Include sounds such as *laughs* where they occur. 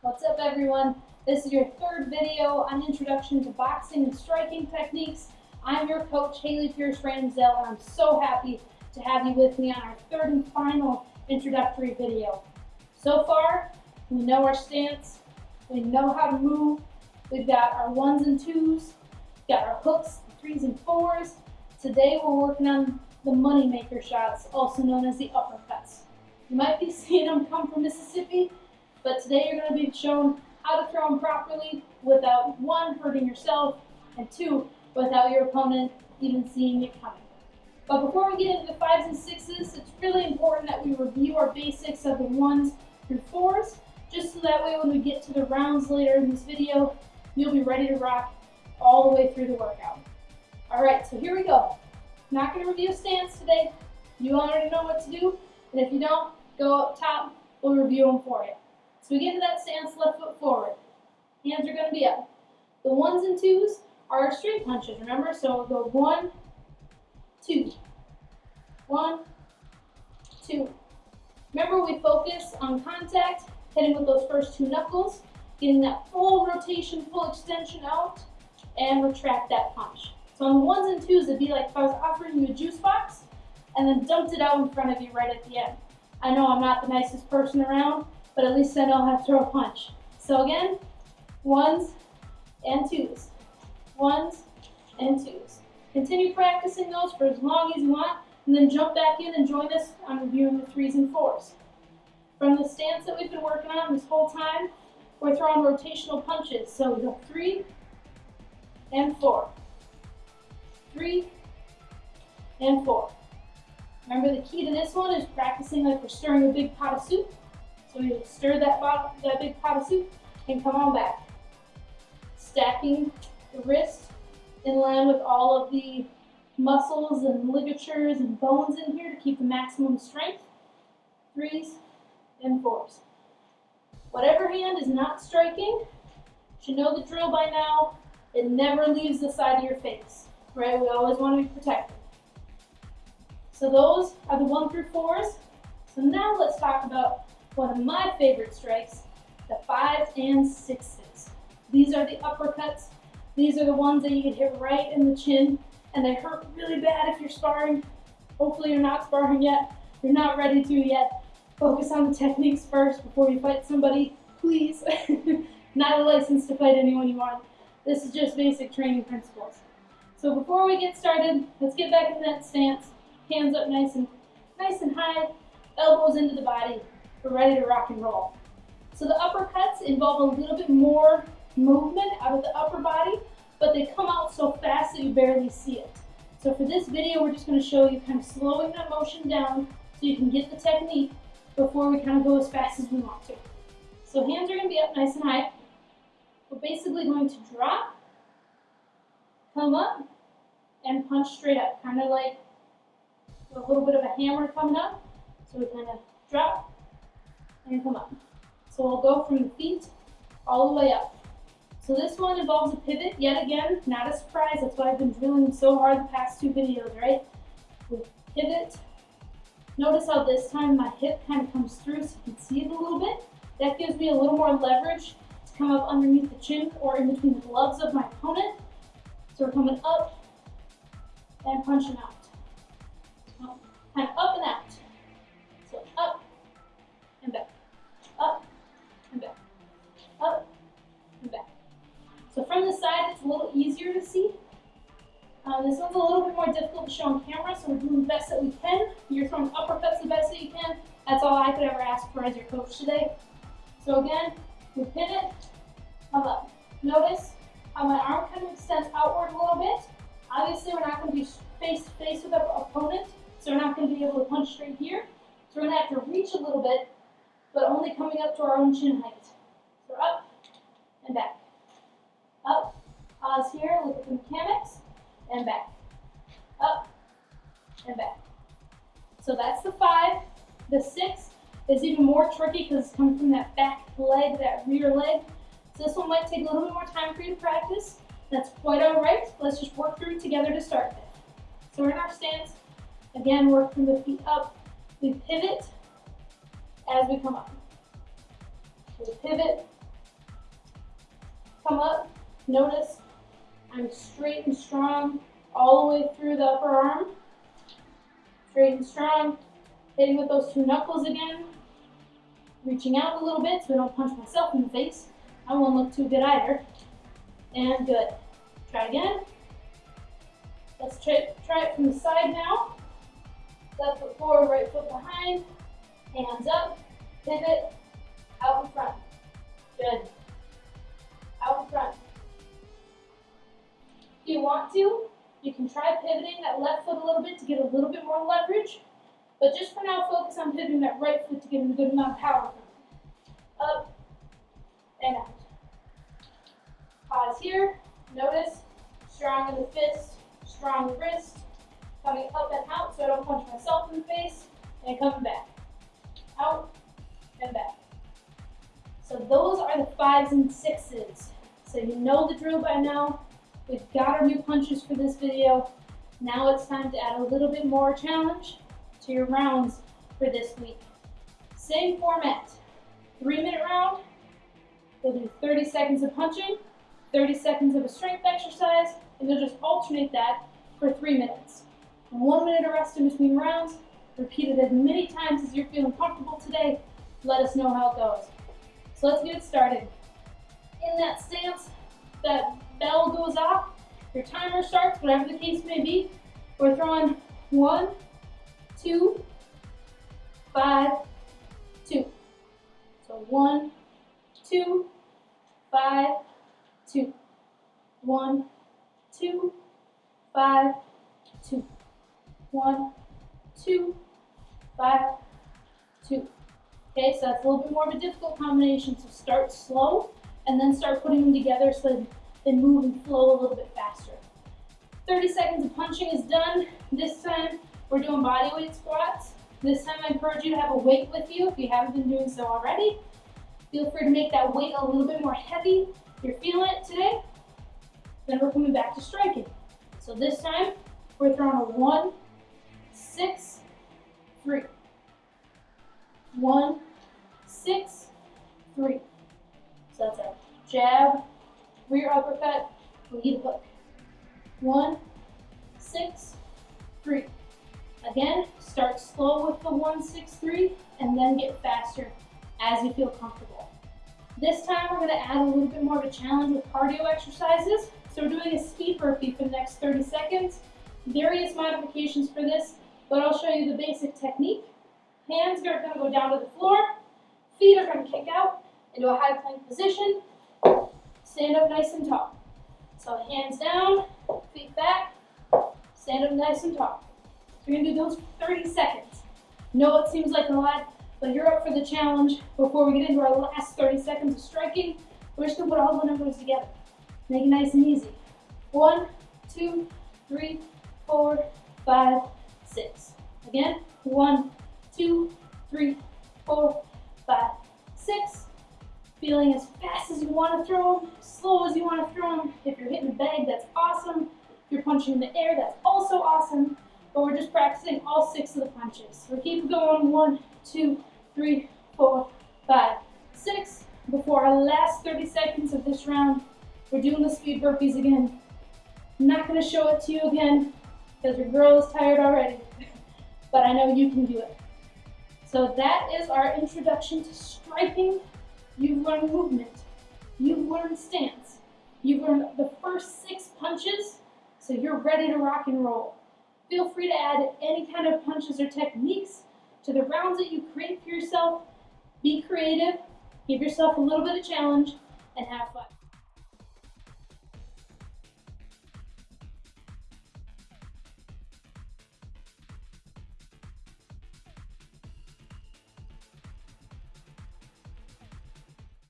What's up everyone? This is your third video on Introduction to Boxing and Striking Techniques. I'm your coach, Haley Pierce Ramsdale, and I'm so happy to have you with me on our third and final introductory video. So far, we know our stance, we know how to move, we've got our ones and twos, got our hooks, threes and fours. Today we're working on the money maker shots, also known as the uppercuts. You might be seeing them come from Mississippi, but today you're going to be shown how to throw them properly without one, hurting yourself, and two, without your opponent even seeing it coming. But before we get into the fives and sixes, it's really important that we review our basics of the ones through fours, just so that way when we get to the rounds later in this video, you'll be ready to rock all the way through the workout. All right, so here we go. Not gonna review stance today. You already know what to do, and if you don't, go up top, we'll review them for you. So we get to that stance, left foot forward. Hands are gonna be up. The ones and twos are our straight punches, remember? So we'll go one, two, one, two. Remember we focus on contact, hitting with those first two knuckles, getting that full rotation, full extension out, and retract that punch. So on the ones and twos, it'd be like if I was offering you a juice box and then dumped it out in front of you right at the end. I know I'm not the nicest person around, but at least I know how to throw a punch. So again, ones and twos, ones and twos. Continue practicing those for as long as you want, and then jump back in and join us on reviewing the threes and fours. From the stance that we've been working on this whole time, we're throwing rotational punches. So we go three and four, three and four. Remember the key to this one is practicing like we're stirring a big pot of soup. So stir that, that big pot of soup and come on back. Stacking the wrist in line with all of the muscles and ligatures and bones in here to keep the maximum strength. Threes and fours. Whatever hand is not striking, should know the drill by now. It never leaves the side of your face, right? We always want to be protected. So those are the one through fours. So now let's talk about one of my favorite strikes, the fives and sixes. These are the uppercuts. These are the ones that you can hit right in the chin and they hurt really bad if you're sparring. Hopefully you're not sparring yet. You're not ready to yet. Focus on the techniques first before you fight somebody, please. *laughs* not a license to fight anyone you want. This is just basic training principles. So before we get started, let's get back in that stance. Hands up nice and nice and high, elbows into the body. We're ready to rock and roll. So the uppercuts involve a little bit more movement out of the upper body, but they come out so fast that you barely see it. So for this video, we're just gonna show you kind of slowing that motion down so you can get the technique before we kind of go as fast as we want to. So hands are gonna be up nice and high. We're basically going to drop, come up, and punch straight up, kind of like a little bit of a hammer coming up. So we kind of drop and come up. So we'll go from the feet all the way up. So this one involves a pivot, yet again, not a surprise. That's why I've been drilling so hard the past two videos, right? We pivot. Notice how this time my hip kind of comes through so you can see it a little bit. That gives me a little more leverage to come up underneath the chin or in between the gloves of my opponent. So we're coming up and punching out. More difficult to show on camera, so we're doing the best that we can. You're throwing uppercuts the best that you can. That's all I could ever ask for as your coach today. So again, we pivot, come up. Notice how my arm kind of extends outward a little bit. Obviously, we're not going to be face to face with our opponent, so we're not going to be able to punch straight here. So we're going to have to reach a little bit, but only coming up to our own chin height. So up and back. Up, pause here, look at the mechanics, and back. Up and back. So that's the five. The six is even more tricky because it's coming from that back leg, that rear leg. So this one might take a little bit more time for you to practice. That's quite all right. Let's just work through together to start with. So we're in our stance. Again, work from the feet up. We pivot as we come up. We pivot come up, notice I'm straight and strong all the way through the upper arm. Straight and strong, hitting with those two knuckles again. Reaching out a little bit so I don't punch myself in the face. I won't look too good either. And good. Try again. Let's try, try it from the side now. Left foot forward, right foot behind. Hands up, pivot, out in front. Good. Out in front. If you want to, you can try pivoting that left foot a little bit to get a little bit more leverage. But just for now, focus on pivoting that right foot to get a good amount of power. Up and out. Pause here. Notice strong in the fist, strong wrist, coming up and out so I don't punch myself in the face, and coming back. Out and back. So those are the fives and sixes. So you know the drill by now. We've got our new punches for this video. Now it's time to add a little bit more challenge to your rounds for this week. Same format, three minute round. You'll do 30 seconds of punching, 30 seconds of a strength exercise, and you'll just alternate that for three minutes. One minute of rest in between rounds. Repeat it as many times as you're feeling comfortable today. Let us know how it goes. So let's get started. In that stance, your timer starts, whatever the case may be. We're throwing one, two, five, two. So one, two, five, two. One, two, five, two. One, two, five, two. Okay, so that's a little bit more of a difficult combination. So start slow and then start putting them together so they move and flow a little bit faster. 30 seconds of punching is done. This time we're doing body weight squats. This time I encourage you to have a weight with you if you haven't been doing so already. Feel free to make that weight a little bit more heavy if you're feeling it today. Then we're coming back to striking. So this time we're throwing a one, six, three. One, six, three. So that's a jab, rear uppercut, lead hook. One, six, three. Again, start slow with the one, six, three, and then get faster as you feel comfortable. This time we're gonna add a little bit more of a challenge with cardio exercises. So we're doing a speed burpee for the next 30 seconds. Various modifications for this, but I'll show you the basic technique. Hands are gonna go down to the floor, feet are gonna kick out into a high plank position, stand up nice and tall. So hands down, feet back, stand up nice and tall. So we're gonna do those for 30 seconds. No, it seems like a lot, but you're up for the challenge. Before we get into our last 30 seconds of striking, we're just gonna put all the numbers together. Make it nice and easy. One, two, three, four, five, six. Again, one, two, three, four, five, six. Feeling as fast as you want to throw them, slow as you want to throw them. If you're hitting the bag, that's awesome. If you're punching in the air, that's also awesome. But we're just practicing all six of the punches. So keep going, one, two, three, four, five, six. Before our last 30 seconds of this round, we're doing the speed burpees again. I'm not gonna show it to you again because your girl is tired already, *laughs* but I know you can do it. So that is our introduction to striking You've learned movement. You've learned stance. You've learned the first six punches, so you're ready to rock and roll. Feel free to add any kind of punches or techniques to the rounds that you create for yourself. Be creative, give yourself a little bit of challenge, and have fun.